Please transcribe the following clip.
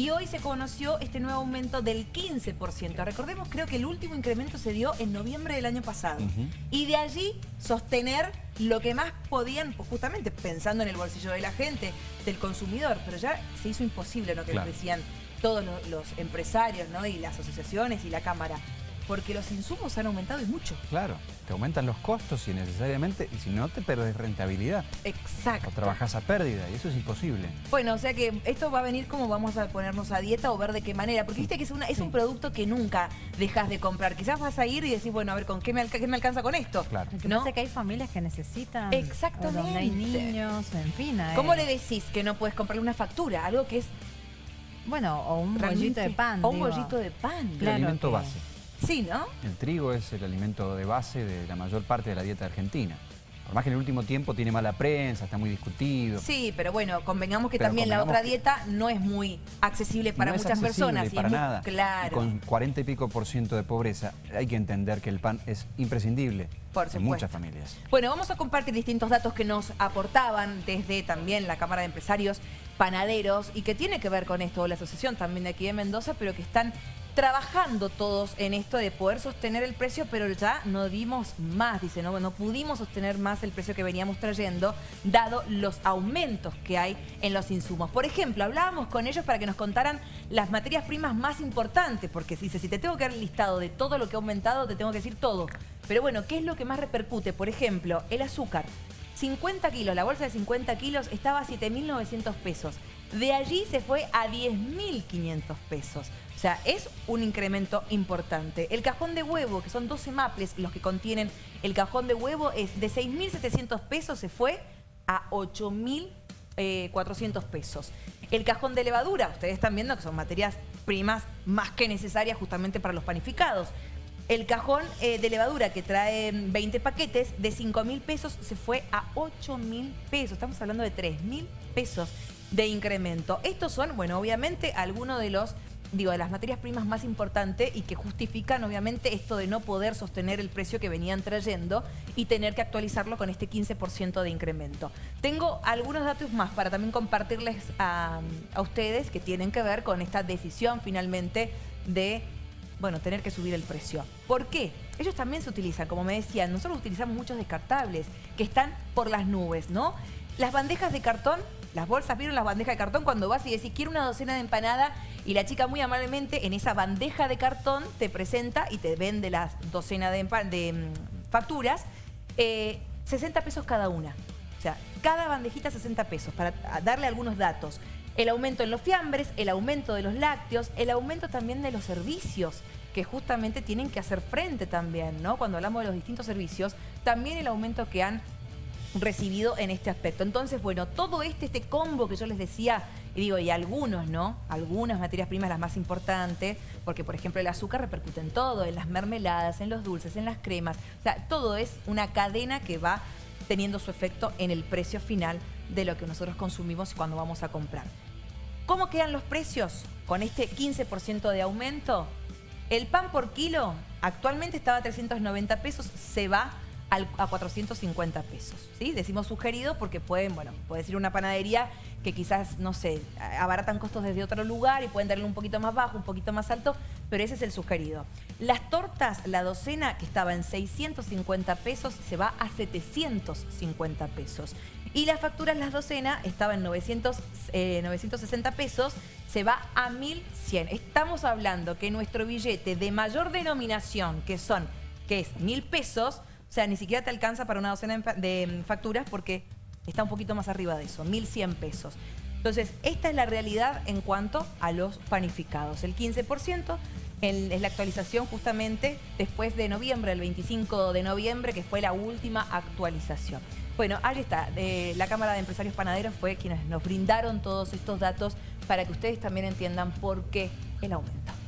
Y hoy se conoció este nuevo aumento del 15%. Recordemos, creo que el último incremento se dio en noviembre del año pasado. Y de allí sostener lo que más podían, pues, justamente pensando en el bolsillo de la gente, del consumidor. Pero ya se hizo imposible lo que decían todos los, empresarios ¿no? y las asociaciones y la Cámara porque los insumos han aumentado y mucho. Claro, te aumentan los costos y necesariamente, y si no te perdes rentabilidad. Exacto. O trabajas a pérdida y eso es imposible. Bueno, o sea que esto va a venir como vamos a ponernos a dieta o ver de qué manera, porque viste que es, una, es un producto que nunca dejas de comprar. Quizás vas a ir y decís, bueno, a ver, ¿con qué me, me alcanza con esto? Claro. ¿no? que hay familias que necesitan. Exactamente. Donde hay niños, en fin. ¿Cómo le decís que no puedes comprarle una factura? Algo que es bueno, o un bollito de pan. O un bollito de pan. El alimento base. Sí, ¿no? El trigo es el alimento de base de la mayor parte de la dieta argentina. Por más que en el último tiempo tiene mala prensa, está muy discutido. Sí, pero bueno, convengamos que también la otra dieta no es muy accesible para muchas personas. para nada. claro. con 40 y pico por ciento de pobreza, hay que entender que el pan es imprescindible por en muchas familias. Bueno, vamos a compartir distintos datos que nos aportaban desde también la Cámara de Empresarios Panaderos y que tiene que ver con esto, la asociación también de aquí de Mendoza, pero que están trabajando todos en esto de poder sostener el precio, pero ya no dimos más, dice, no, no pudimos sostener más el precio que veníamos trayendo, dado los aumentos que hay en los insumos. Por ejemplo, hablábamos con ellos para que nos contaran las materias primas más importantes, porque dice, si te tengo que dar el listado de todo lo que ha aumentado, te tengo que decir todo. Pero bueno, ¿qué es lo que más repercute? Por ejemplo, el azúcar. 50 kilos, la bolsa de 50 kilos estaba a 7.900 pesos. De allí se fue a 10.500 pesos. O sea, es un incremento importante. El cajón de huevo, que son 12 maples los que contienen el cajón de huevo, es de 6.700 pesos, se fue a 8.400 eh, pesos. El cajón de levadura, ustedes están viendo que son materias primas más que necesarias justamente para los panificados. El cajón eh, de levadura que trae 20 paquetes de 5 mil pesos se fue a 8 mil pesos. Estamos hablando de 3 mil pesos de incremento. Estos son, bueno, obviamente algunos de los digo, de las materias primas más importantes y que justifican obviamente esto de no poder sostener el precio que venían trayendo y tener que actualizarlo con este 15% de incremento. Tengo algunos datos más para también compartirles a ustedes que tienen que ver con esta decisión finalmente de bueno, tener que subir el precio. ¿Por qué? Ellos también se utilizan, como me decían, nosotros utilizamos muchos descartables que están por las nubes, ¿no? Las bandejas de cartón, las bolsas, ¿vieron las bandejas de cartón? Cuando vas y decís, quiero una docena de empanada y la chica muy amablemente en esa bandeja de cartón te presenta y te vende las docenas de, de mm, facturas, 60 eh, pesos cada una. O sea, cada bandejita 60 pesos, para darle algunos datos el aumento en los fiambres, el aumento de los lácteos, el aumento también de los servicios que justamente tienen que hacer frente también, ¿no? Cuando hablamos de los distintos servicios, también el aumento que han recibido en este aspecto. Entonces, bueno, todo este, este combo que yo les decía, y digo, y algunos, ¿no? Algunas materias primas las más importantes, porque por ejemplo el azúcar repercute en todo, en las mermeladas, en los dulces, en las cremas, o sea, todo es una cadena que va teniendo su efecto en el precio final de lo que nosotros consumimos cuando vamos a comprar. ¿Cómo quedan los precios con este 15% de aumento? El pan por kilo actualmente estaba a 390 pesos, se va a 450 pesos. ¿sí? Decimos sugerido porque pueden, bueno, puede ser una panadería que quizás, no sé, abaratan costos desde otro lugar y pueden darle un poquito más bajo, un poquito más alto, pero ese es el sugerido. Las tortas, la docena que estaba en 650 pesos, se va a 750 pesos. Y las facturas, las docenas, estaban en 900, 960 eh, pesos, se va a 1100. Estamos hablando que nuestro billete de mayor denominación, que son, que es 1000 pesos, o sea, ni siquiera te alcanza para una docena de mm, facturas porque está un poquito más arriba de eso, 1.100 pesos. Entonces, esta es la realidad en cuanto a los panificados. El 15% es la actualización justamente después de noviembre, el 25 de noviembre, que fue la última actualización. Bueno, ahí está. la Cámara de Empresarios Panaderos fue quienes nos brindaron todos estos datos para que ustedes también entiendan por qué el aumento.